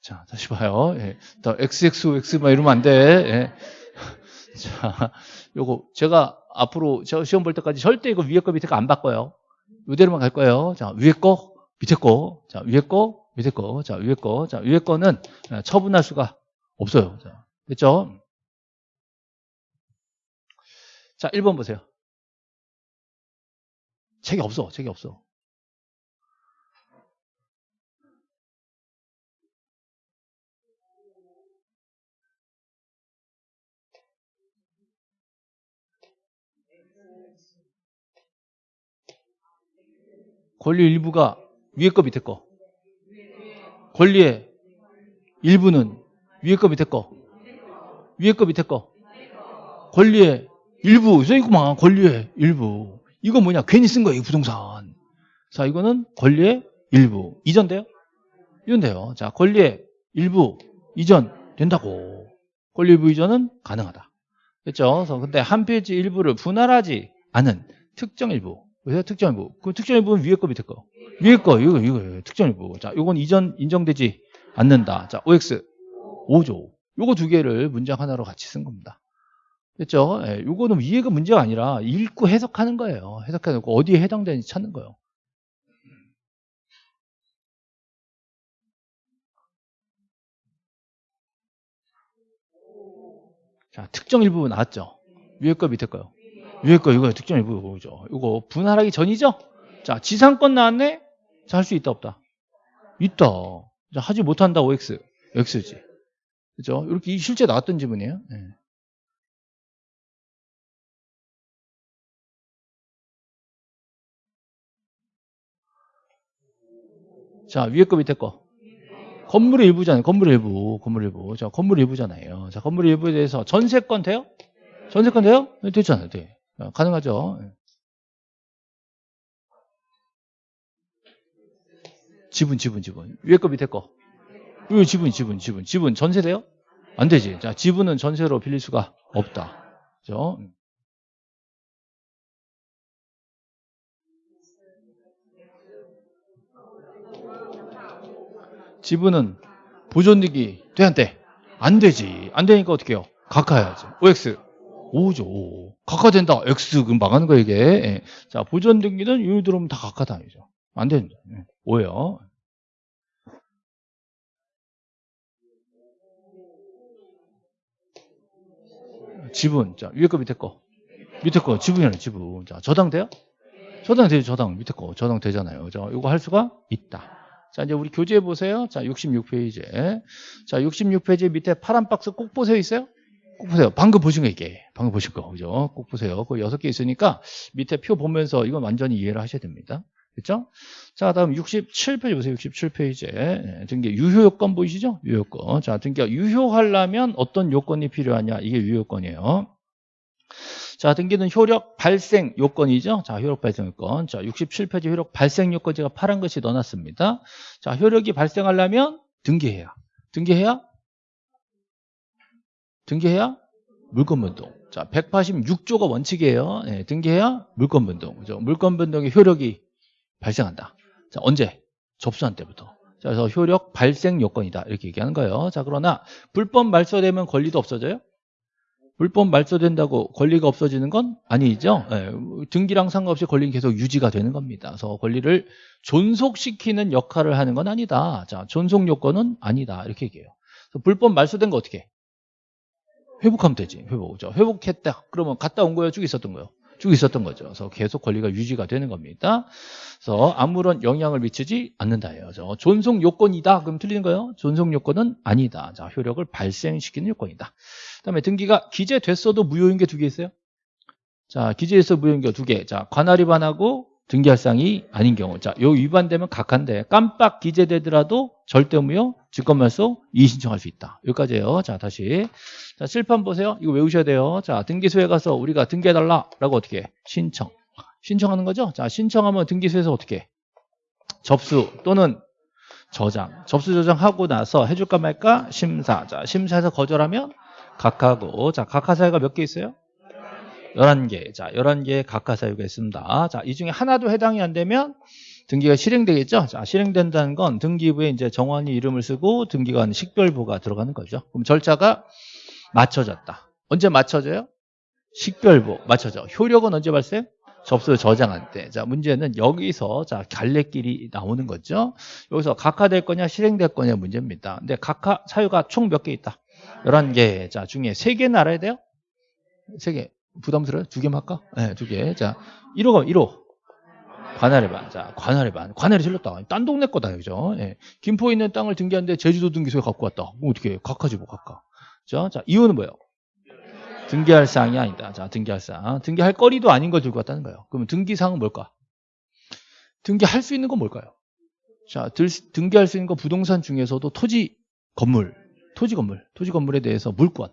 자, 다시 봐요. 예. 더 XXX 막 이러면 안 돼. 예. 자, 요거 제가 앞으로 저 시험 볼 때까지 절대 이거 위에 거 밑에 거 안 바꿔요. 이대로만 갈 거예요. 자, 위에 거, 밑에 거. 자, 위에 거, 밑에 거. 자, 위에 거. 자, 위에 거는 처분할 수가 없어요. 자, 됐죠? 자, 1번 보세요. 책이 없어. 책이 없어. 권리 일부가 위에 거 밑에 거. 권리의 일부는 위에 거 밑에 거. 위에 거 밑에 거. 권리의 일부 써있구만 권리의 일부. 이거 뭐냐 괜히 쓴 거예요 부동산. 자 이거는 권리의 일부 이전 돼요? 이전 돼요. 자 권리의 일부 이전 된다고. 권리 일부 이전은 가능하다. 그렇죠? 그래서 근데 한 페이지 일부를 분할하지 않은 특정 일부 그래서 특정일부. 그 특정일부는 위에 거 밑에 거. 위에 거, 이거, 이거, 특정일부. 자, 요건 이전 인정되지 않는다. 자, OX 5조. 요거 두 개를 문장 하나로 같이 쓴 겁니다. 됐죠? 예, 요거는 이해가 문제가 아니라 읽고 해석하는 거예요. 해석해 놓고 어디에 해당되는지 찾는 거예요. 자, 특정 일부 나왔죠? 위에 거 밑에 거요. 위에 거 이거 특정 일부죠. 이거 분할하기 전이죠? 자, 지상권 나왔네? 자, 할 수 있다 없다? 있다. 자, 하지 못한다 OX. X지. 그죠? 이렇게 실제 나왔던 지문이에요. 네. 자, 위에 거 밑에 거. 건물의 일부잖아요. 건물의 일부. 건물의 일부. 자, 건물의 일부잖아요. 자, 건물의 일부에 대해서 전세권 돼요? 전세권 돼요? 네, 됐잖아요. 돼. 어, 가능하죠. 지분, 지분, 지분. 위에 거 밑에 거. 이 지분, 지분, 지분. 지분 전세돼요? 안 되지. 자, 지분은 전세로 빌릴 수가 없다. 그죠? 지분은 보존득이 돼, 안 되지. 안 되니까 어떻게 해요? 각하해야지. OX. 5죠. 5. 각하된다. X 금 망하는 거 이게. 예. 자 보존 등기는 유 들어오면 다 각하다 이죠. 안 됩니다. 예. 5예요. 지분. 자 위에 거 밑에 거. 밑에 거 지분이라는 지분. 자 저당 돼요? 저당 밑에 거 저당 되잖아요. 자 이거 할 수가 있다. 자, 이제 우리 교재 보세요. 자, 66페이지에. 자, 66페이지 밑에 파란 박스 꼭 보세요. 있어요? 꼭 보세요. 방금 보신 거 이게. 방금 보신 거. 그죠? 꼭 보세요. 그 여섯 개 있으니까 밑에 표 보면서 이건 완전히 이해를 하셔야 됩니다. 그렇죠? 자, 다음 67페이지 보세요. 67페이지에. 등기 유효 요건 보이시죠? 유효 요건. 자, 등기가 유효하려면 어떤 요건이 필요하냐? 이게 유효 요건이에요. 자, 등기는 효력 발생 요건이죠. 자, 효력 발생 요건. 자, 67페이지 효력 발생 요건 제가 파란 것이 넣어놨습니다. 자, 효력이 발생하려면 등기해야. 등기해야? 등기해야? 물권변동. 자, 186조가 원칙이에요. 네, 등기해야 물권변동. 그죠? 물권변동의 효력이 발생한다. 자, 언제? 접수한 때부터. 자, 그래서 효력 발생 요건이다. 이렇게 얘기하는 거예요. 자, 그러나 불법 말소되면 권리도 없어져요? 불법 말소된다고 권리가 없어지는 건 아니죠. 네, 등기랑 상관없이 권리는 계속 유지가 되는 겁니다. 그래서 권리를 존속시키는 역할을 하는 건 아니다. 자, 존속 요건은 아니다. 이렇게 얘기해요. 불법 말소된 거 어떻게 해? 회복하면 되지. 회복. 죠 회복했다. 그러면 갔다 온 거예요? 쭉 있었던 거예요? 쭉 있었던 거죠. 그래서 계속 권리가 유지가 되는 겁니다. 그래서 아무런 영향을 미치지 않는다예요. 존속 요건이다. 그럼 틀리는 거예요? 존속 요건은 아니다. 자, 효력을 발생시키는 요건이다. 그다음에 등기가 기재됐어도 무효인 게 두 개 있어요. 자, 기재에서 무효인 게 두 개. 자, 관할 위반하고 등기할 상이 아닌 경우. 자, 요 위반되면 각한데 깜빡 기재되더라도 절대 무효, 직권말소 이의 신청할 수 있다. 여기까지예요. 자, 다시. 자, 실판 보세요. 이거 외우셔야 돼요. 자, 등기소에 가서 우리가 등기해달라 라고 어떻게 해? 신청. 신청하는 거죠? 자, 신청하면 등기소에서 어떻게 해? 접수 또는 저장. 접수 저장하고 나서 해줄까 말까? 심사. 자, 심사에서 거절하면 각하고. 자, 각하 사유가 몇 개 있어요? 11개. 자, 11개의 각하 사유가 있습니다. 자, 이 중에 하나도 해당이 안 되면 등기가 실행되겠죠? 자, 실행된다는 건 등기부에 이제 정원이 이름을 쓰고 등기관 식별부가 들어가는 거죠. 그럼 절차가 맞춰졌다. 언제 맞춰져요? 식별부 맞춰져. 효력은 언제 발생? 접수 저장할 때. 자, 문제는 여기서 자, 갈래길이 나오는 거죠. 여기서 각하될 거냐, 실행될 거냐 문제입니다. 근데 각하 사유가 총 몇 개 있다? 11개. 자, 중에 3개는 알아야 돼요? 3개. 부담스러워요? 두 개만 할까? 네, 두 개. 자, 1호가 1호. 관할의 반. 자, 관할의 반. 관할이 틀렸다. 딴 동네 거다, 그죠? 예. 김포에 있는 땅을 등기하는데 제주도 등기소에 갖고 왔다. 뭐 어떻게 각하지 뭐 각하. 그죠? 자, 이유는 뭐예요? 등기할 사항이 아니다. 자, 등기할 사항. 등기할 거리도 아닌 걸 들고 왔다는 거예요. 그러면 등기사항은 뭘까? 등기할 수 있는 건 뭘까요? 자, 들, 등기할 수 있는 거 부동산 중에서도 토지 건물, 토지 건물, 토지 건물에 대해서 물권,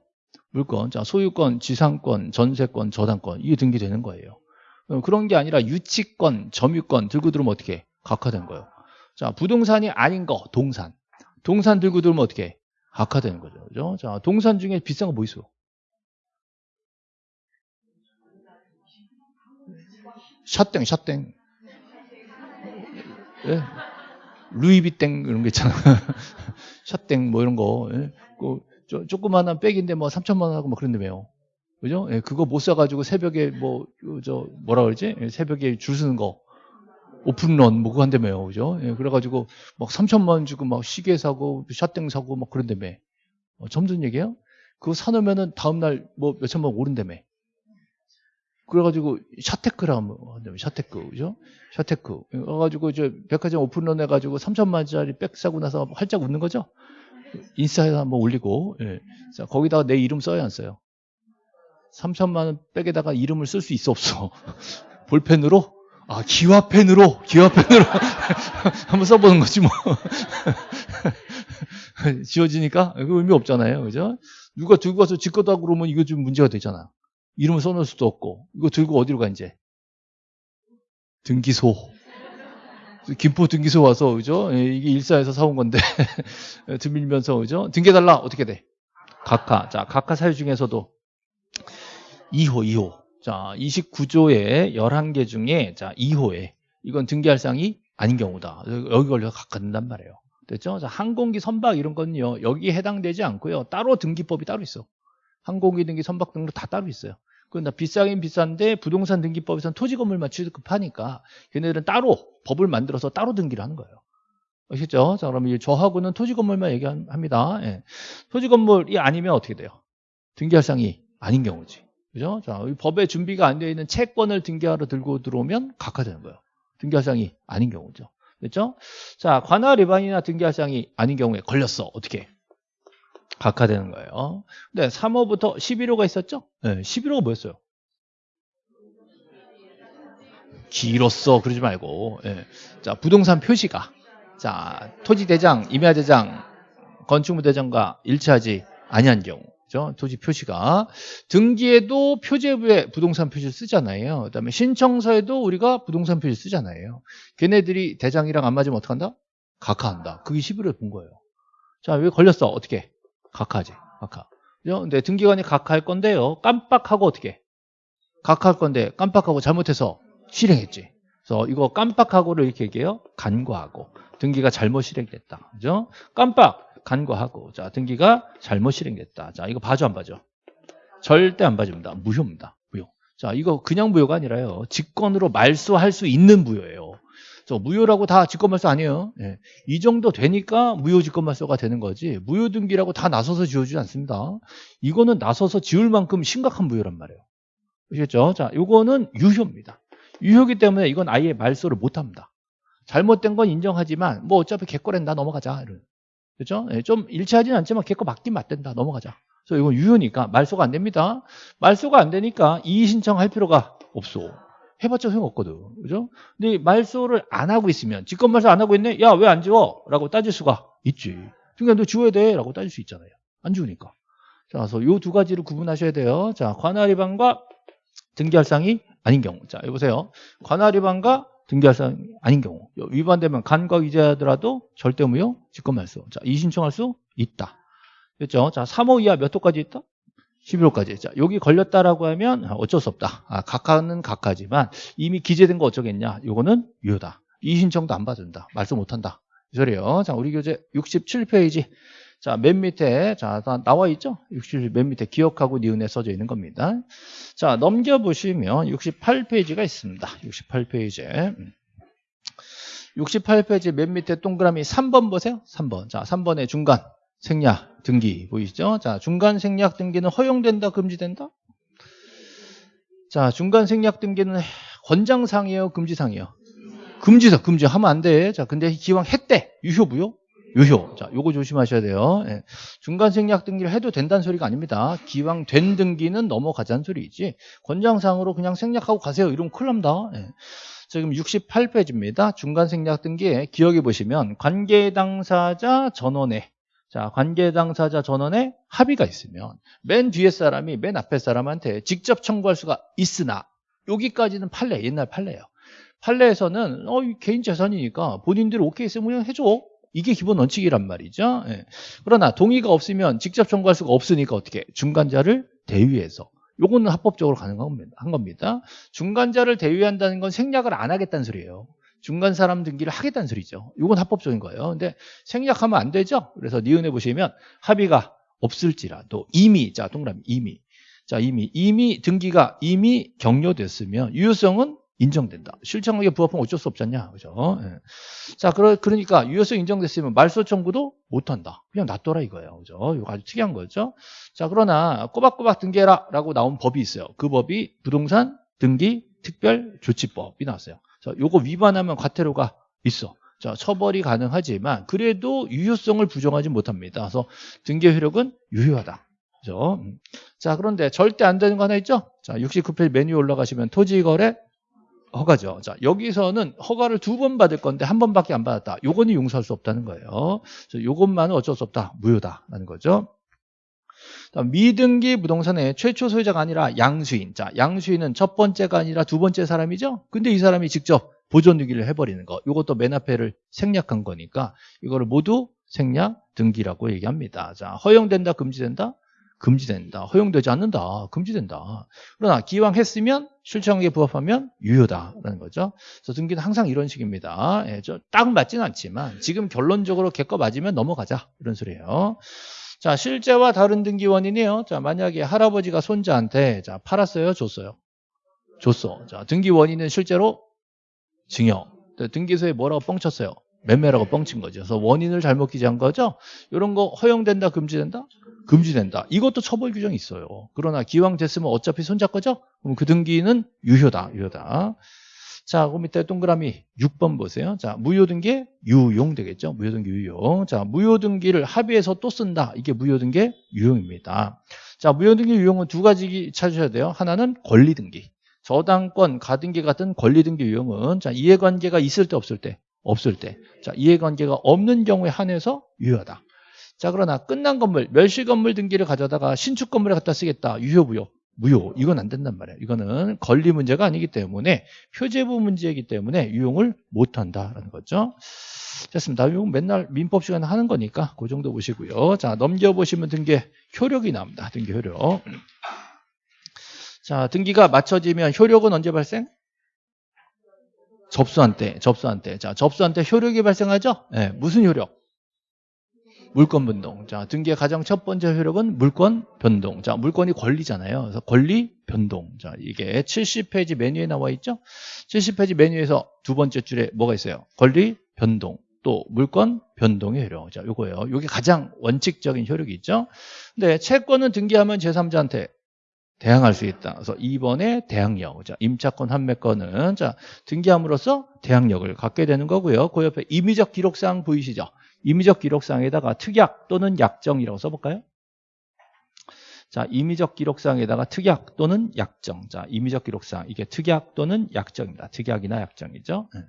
물권, 자, 소유권, 지상권, 전세권, 저당권, 이게 등기되는 거예요. 그런 게 아니라 유치권, 점유권 들고 들으면 어떻게 각하된 거예요. 자, 부동산이 아닌 거, 동산. 동산 들고 들으면 어떻게 각하되는 거죠. 그죠? 자, 동산 중에 비싼 거 뭐 있어? 샷땡, 샷땡. 예? 루이비땡 이런 거 있잖아. 샷땡 뭐 이런 거. 예? 그 조그마한 백인데 뭐 3천만 원 하고 막 그런다며요. 그죠? 예, 그거 못 사가지고 새벽에 뭐, 저, 뭐라 그러지? 예, 새벽에 줄 서는 거. 오픈런 뭐 그거 한다며요. 그죠? 예, 그래가지고 막 3천만 원 주고 막 시계 사고 샤땡 사고 막 그런다며. 어, 듣는 얘기예요? 그거 사놓으면은 다음날 뭐 몇천만 원 오른다며. 그래가지고 샤테크라 한다며. 샤테크. 그죠? 샤테크. 그래가지고 이제 백화점 오픈런 해가지고 3천만 원짜리 백 사고 나서 활짝 웃는 거죠? 인스타에 한번 올리고, 예. 자, 거기다가 내 이름 써야 안 써요? 3천만 원 백에다가 이름을 쓸 수 있어 없어? 볼펜으로? 아, 기와펜으로, 기와펜으로 한번 써보는 거지 뭐. 지워지니까 그 의미 없잖아요, 그죠? 누가 들고 가서 지 거다 그러면 이거 좀 문제가 되잖아. 이름을 써놓을 수도 없고 이거 들고 어디로 가 이제? 등기소. 김포 등기소 와서 그죠? 예, 이게 일사에서 사온 건데 들밀면서 그죠? 등기해달라 어떻게 돼? 각하. 자, 각하 사유 중에서도 2호, 2호. 자, 29조의 11개 중에 자, 2호에 이건 등기할 사항이 아닌 경우다. 여기 걸려서 각하된단 말이에요. 됐죠? 자, 항공기 선박 이런 건요. 여기에 해당되지 않고요. 따로 등기법이 따로 있어. 항공기 등기 선박 등록 다 따로 있어요. 그건 다 비싸긴 비싼데 부동산 등기법에서는 토지 건물만 취급하니까 걔네들은 따로 법을 만들어서 따로 등기를 하는 거예요. 아시죠? 자, 그러면 저하고는 토지 건물만 얘기합니다. 예. 토지 건물이 아니면 어떻게 돼요? 등기할 사항이 아닌 경우지. 그죠? 자, 법에 준비가 안 되어 있는 채권을 등기하러 들고 들어오면 각하되는 거예요. 등기할 사항이 아닌 경우죠. 됐죠? 자, 관할 위반이나 등기할 사항이 아닌 경우에 걸렸어. 어떻게? 각하되는 거예요. 근데 3호부터 11호가 있었죠? 네, 11호가 뭐였어요? 길었어. 그러지 말고. 네. 자, 부동산 표시가. 자, 토지대장, 임야대장, 건축물대장과 일치하지 아니한 경우. 그죠? 토지 표시가. 등기에도 표제부에 부동산 표시를 쓰잖아요. 그 다음에 신청서에도 우리가 부동산 표시 쓰잖아요. 걔네들이 대장이랑 안 맞으면 어떡한다? 각하한다. 그게 11을 본 거예요. 자, 왜 걸렸어? 어떻게? 각하지. 각하. 그죠? 근데 등기관이 각하할 건데요. 깜빡하고 어떻게? 각하할 건데 깜빡하고 잘못해서 실행했지. 그래서 이거 깜빡하고를 이렇게 얘기해요. 간과하고. 등기가 잘못 실행됐다. 그죠? 깜빡. 간과하고. 자, 등기가 잘못 실행됐다. 자, 이거 봐줘, 안 봐줘? 절대 안 봐줍니다. 무효입니다. 무효. 자, 이거 그냥 무효가 아니라요. 직권으로 말소할 수 있는 무효예요. 저 무효라고 다 직권말소 아니에요. 예. 이 정도 되니까 무효 직권말소가 되는 거지. 무효 등기라고 다 나서서 지어주지 않습니다. 이거는 나서서 지을 만큼 심각한 무효란 말이에요. 아시겠죠? 자, 요거는 유효입니다. 유효기 때문에 이건 아예 말소를 못 합니다. 잘못된 건 인정하지만 뭐 어차피 개거랜다 넘어가자. 이런. 그죠? 예, 좀 일치하지는 않지만 개거 맞긴 맞댄다. 넘어가자. 그래서 이건 유효니까 말소가 안 됩니다. 말소가 안 되니까 이의 신청할 필요가 없어. 해봤자 소용없거든. 그죠? 근데 말소를 안 하고 있으면 직권 말소 안 하고 있네? 야, 왜 안 지워? 라고 따질 수가 있지. 그러니까 너 지워야 돼. 라고 따질 수 있잖아요. 안 지우니까. 자, 그래서 요 두 가지를 구분하셔야 돼요. 자, 관할 위반과 등기할 상이 아닌 경우. 자, 여보세요. 관할 위반과 등기할상이 아닌 경우. 위반되면 간과 위자하더라도 절대 무효 직권 말소. 자, 이 신청할 수 있다. 됐죠? 자, 3호 이하 몇 호까지 있다? 11호까지. 자, 여기 걸렸다라고 하면 어쩔 수 없다. 아, 각하는 각하지만 이미 기재된 거 어쩌겠냐? 요거는 유효다. 이 신청도 안 받는다. 말씀 못 한다. 이 소리예요. 자, 우리 교재 67페이지. 자, 맨 밑에 자, 다 나와 있죠? 67맨 밑에 기억하고 니은에 써져 있는 겁니다. 자, 넘겨 보시면 68페이지가 있습니다. 68페이지에 68페이지 맨 밑에 동그라미 3번 보세요. 3번. 자, 3번의 중간 생략 등기 보이시죠? 자, 중간 생략 등기는 허용된다, 금지된다? 자, 중간 생략 등기는 권장상이에요, 금지상이에요? 금지다, 금지 하면 안 돼. 자, 근데 기왕 했대. 유효, 무효? 유효. 자, 요거 조심하셔야 돼요. 예. 중간 생략 등기를 해도 된다는 소리가 아닙니다. 기왕 된 등기는 넘어가자는 소리이지. 권장상으로 그냥 생략하고 가세요. 이러면 큰일 납니다. 예. 지금 68페이지입니다. 중간 생략 등기에 기억해 보시면 관계 당사자 전원에 자, 관계 당사자 전원에 합의가 있으면 맨 뒤에 사람이 맨 앞에 사람한테 직접 청구할 수가 있으나 여기까지는 판례, 옛날 판례예요. 판례에서는 어, 개인 재산이니까 본인들이 오케이 있으면 그냥 해줘. 이게 기본 원칙이란 말이죠. 예. 그러나 동의가 없으면 직접 청구할 수가 없으니까 어떻게 중간자를 대위해서 요거는 합법적으로 가능한 겁니다. 중간자를 대위한다는 건 생략을 안 하겠다는 소리예요. 중간 사람 등기를 하겠다는 소리죠. 이건 합법적인 거예요. 근데 생략하면 안 되죠. 그래서 니은에 보시면 합의가 없을지라도 이미 자 동그라미 이미 자 이미 이미 등기가 이미 격려됐으면 유효성은 인정된다. 실천하게 부합하면 어쩔 수 없잖냐. 그죠? 예. 자, 그러, 그러니까 유효성 인정됐으면 말소 청구도 못한다. 그냥 놔둬라 이거예요. 그죠? 이거 아주 특이한 거죠. 자, 그러나 꼬박꼬박 등기해라 라고 나온 법이 있어요. 그 법이 부동산 등기 특별 조치법이 나왔어요. 자, 요거 위반하면 과태료가 있어. 자, 처벌이 가능하지만 그래도 유효성을 부정하지 못합니다. 그래서 등기 효력은 유효하다. 그죠? 음. 자, 그런데 절대 안 되는 거 하나 있죠? 자, 69페이지 메뉴 올라가시면 토지 거래 허가죠. 자, 여기서는 허가를 두 번 받을 건데 한 번밖에 안 받았다. 요거는 용서할 수 없다는 거예요. 요것만은 어쩔 수 없다. 무효다라는 거죠. 미등기 부동산의 최초 소유자가 아니라 양수인. 자, 양수인은 첫 번째가 아니라 두 번째 사람이죠. 근데 이 사람이 직접 보존 등기를 해버리는 거. 이것도 맨 앞에를 생략한 거니까 이거를 모두 생략 등기라고 얘기합니다. 자, 허용된다, 금지된다? 금지된다. 허용되지 않는다. 금지된다. 그러나 기왕 했으면 실천하게 부합하면 유효다라는 거죠. 그래서 등기는 항상 이런 식입니다. 예, 딱 맞지는 않지만 지금 결론적으로 개거 맞으면 넘어가자 이런 소리예요. 자, 실제와 다른 등기 원인이에요. 자, 만약에 할아버지가 손자한테 자, 팔았어요, 줬어요. 줬어. 자, 등기 원인은 실제로 증여. 등기소에 뭐라고 뻥쳤어요? 매매라고 뻥친 거죠. 그래서 원인을 잘못 기재한 거죠. 이런 거 허용된다, 금지된다? 금지된다. 이것도 처벌 규정이 있어요. 그러나 기왕 됐으면 어차피 손자 거죠? 그럼 그 등기는 유효다, 유효다. 자, 그 밑에 동그라미 6번 보세요. 자, 무효등기 유용 되겠죠? 무효등기 유용. 자, 무효등기를 합의해서 또 쓴다. 이게 무효등기 유용입니다. 자, 무효등기 유용은 두 가지 찾으셔야 돼요. 하나는 권리등기. 저당권, 가등기 같은 권리등기 유용은 자, 이해관계가 있을 때 없을 때? 없을 때. 자, 이해관계가 없는 경우에 한해서 유효하다. 자, 그러나 끝난 건물, 멸실 건물 등기를 가져다가 신축 건물에 갖다 쓰겠다. 유효, 무효? 무효. 이건 안 된단 말이에요. 이거는 권리 문제가 아니기 때문에 표제부 문제이기 때문에 유용을 못 한다라는 거죠. 됐습니다. 이거 맨날 민법 시간에 하는 거니까 그 정도 보시고요. 자, 넘겨보시면 등기 효력이 나옵니다. 등기 효력. 자, 등기가 맞춰지면 효력은 언제 발생? 접수한 때, 접수한 때. 자, 접수한 때 효력이 발생하죠? 네, 무슨 효력? 물권 변동. 자, 등기의 가장 첫 번째 효력은 물권 변동. 자, 물권이 권리잖아요. 그래서 권리 변동. 자, 이게 70페이지 메뉴에 나와 있죠? 70페이지 메뉴에서 두 번째 줄에 뭐가 있어요? 권리 변동. 또 물권 변동의 효력. 자, 요거예요. 요게 가장 원칙적인 효력이 있죠. 근데 채권은 등기하면 제3자한테 대항할 수 있다. 그래서 2번에 대항력. 자, 임차권 판매권은 자, 등기함으로써 대항력을 갖게 되는 거고요. 그 옆에 임의적 기록상 보이시죠? 임의적 기록상에다가 특약 또는 약정이라고 써볼까요? 자, 임의적 기록상에다가 특약 또는 약정. 자, 임의적 기록상. 이게 특약 또는 약정입니다. 특약이나 약정이죠. 네.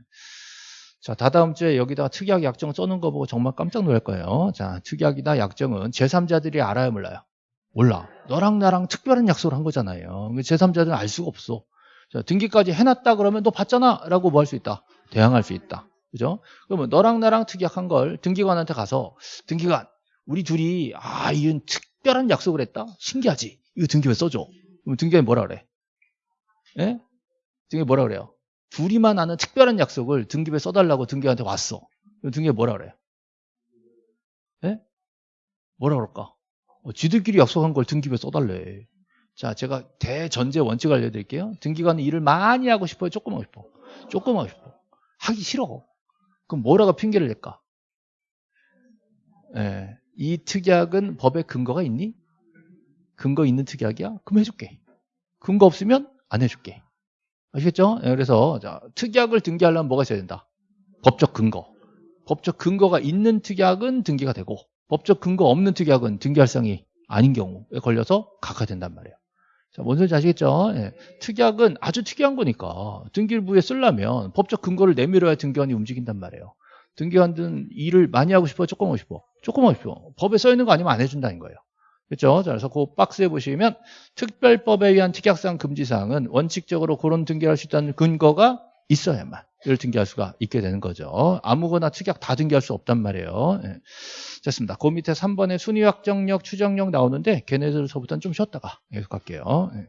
자, 다다음 주에 여기다가 특약, 약정 써놓은 거 보고 정말 깜짝 놀랄 거예요. 자, 특약이나 약정은 제3자들이 알아요, 몰라요? 몰라. 너랑 나랑 특별한 약속을 한 거잖아요. 제3자들은 알 수가 없어. 자, 등기까지 해놨다 그러면 너 봤잖아? 라고 뭐 할 수 있다? 대항할 수 있다. 그죠? 그러면 너랑 나랑 특약한 걸 등기관한테 가서 등기관 우리 둘이 아 이건 특별한 약속을 했다. 신기하지? 이거 등기부에 써줘. 그럼 등기관이 뭐라 그래? 예? 등기 뭐라 그래요? 둘이만 아는 특별한 약속을 등기부에 써달라고 등기관한테 왔어. 등기가 뭐라 그래요? 예? 뭐라 그럴까? 어, 지들끼리 약속한 걸 등기부에 써달래. 자, 제가 대전제 원칙 알려드릴게요. 등기관은 일을 많이 하고 싶어요? 조금 하고 싶어? 조금 하고 싶어. 하기 싫어. 그럼 뭐라고 핑계를 댈까? 예, 이 특약은 법에 근거가 있니? 근거 있는 특약이야? 그럼 해줄게. 근거 없으면 안 해줄게. 아시겠죠? 예, 그래서 자, 특약을 등기하려면 뭐가 있어야 된다? 법적 근거. 법적 근거가 있는 특약은 등기가 되고 법적 근거 없는 특약은 등기할 상이 아닌 경우에 걸려서 각하된단 말이에요. 자, 뭔 소리인지 아시겠죠? 예. 특약은 아주 특이한 거니까 등기부에 쓰려면 법적 근거를 내밀어야 등기관이 움직인단 말이에요. 등기관은 일을 많이 하고 싶어? 조금 하고 싶어? 조금 하고 싶어. 법에 써 있는 거 아니면 안 해준다는 거예요. 그렇죠? 자, 그래서 그 박스에 보시면 특별법에 의한 특약상 금지사항은 원칙적으로 그런 등기할 수 있다는 근거가 있어야만 이를 등기할 수가 있게 되는 거죠. 아무거나 특약 다 등기할 수 없단 말이에요. 예. 됐습니다. 그 밑에 3번에 순위 확정력, 추정력 나오는데 걔네들서부터는 좀 쉬었다가 계속 갈게요. 예.